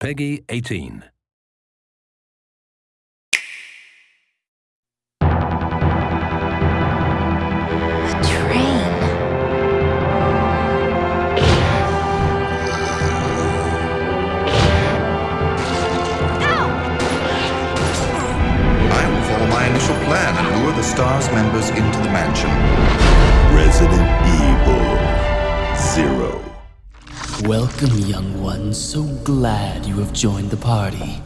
Peggy 18. A train. I will follow my initial plan and lure the STARS members into the mansion. Resident Evil Zero. Welcome, young ones. So glad you have joined the party.